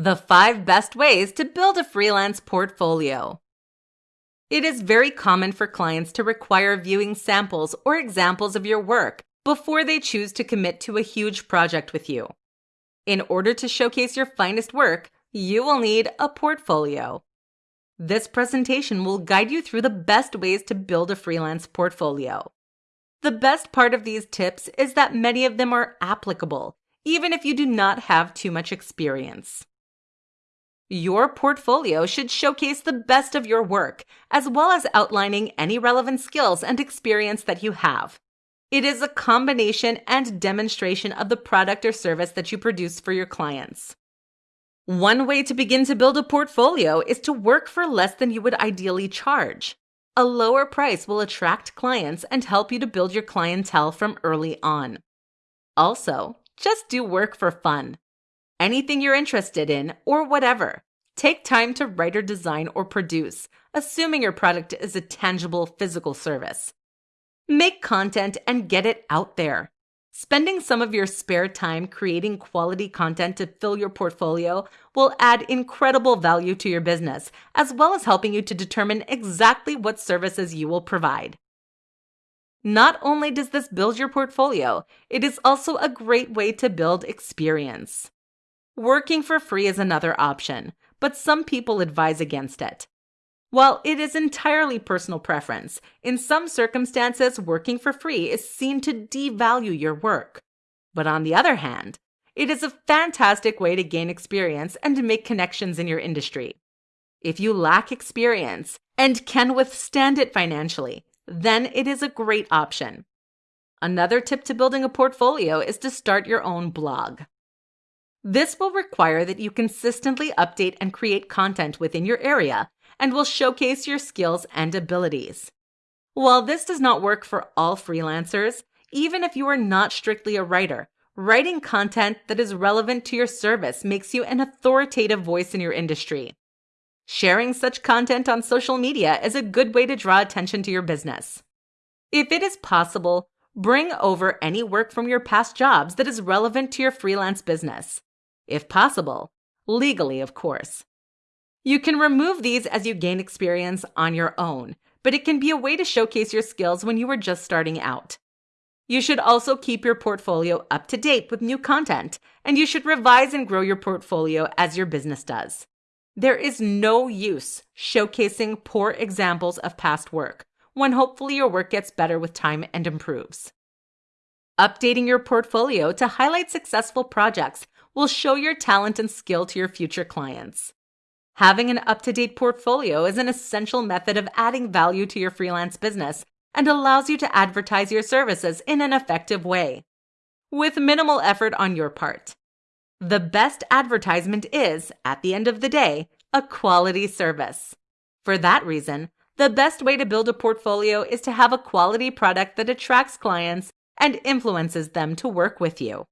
The 5 Best Ways to Build a Freelance Portfolio. It is very common for clients to require viewing samples or examples of your work before they choose to commit to a huge project with you. In order to showcase your finest work, you will need a portfolio. This presentation will guide you through the best ways to build a freelance portfolio. The best part of these tips is that many of them are applicable, even if you do not have too much experience. Your portfolio should showcase the best of your work, as well as outlining any relevant skills and experience that you have. It is a combination and demonstration of the product or service that you produce for your clients. One way to begin to build a portfolio is to work for less than you would ideally charge. A lower price will attract clients and help you to build your clientele from early on. Also, just do work for fun anything you're interested in, or whatever. Take time to write or design or produce, assuming your product is a tangible physical service. Make content and get it out there. Spending some of your spare time creating quality content to fill your portfolio will add incredible value to your business, as well as helping you to determine exactly what services you will provide. Not only does this build your portfolio, it is also a great way to build experience. Working for free is another option, but some people advise against it. While it is entirely personal preference, in some circumstances, working for free is seen to devalue your work. But on the other hand, it is a fantastic way to gain experience and to make connections in your industry. If you lack experience and can withstand it financially, then it is a great option. Another tip to building a portfolio is to start your own blog. This will require that you consistently update and create content within your area and will showcase your skills and abilities. While this does not work for all freelancers, even if you are not strictly a writer, writing content that is relevant to your service makes you an authoritative voice in your industry. Sharing such content on social media is a good way to draw attention to your business. If it is possible, bring over any work from your past jobs that is relevant to your freelance business if possible, legally, of course. You can remove these as you gain experience on your own, but it can be a way to showcase your skills when you are just starting out. You should also keep your portfolio up to date with new content, and you should revise and grow your portfolio as your business does. There is no use showcasing poor examples of past work when hopefully your work gets better with time and improves. Updating your portfolio to highlight successful projects will show your talent and skill to your future clients. Having an up to date portfolio is an essential method of adding value to your freelance business and allows you to advertise your services in an effective way, with minimal effort on your part. The best advertisement is, at the end of the day, a quality service. For that reason, the best way to build a portfolio is to have a quality product that attracts clients and influences them to work with you.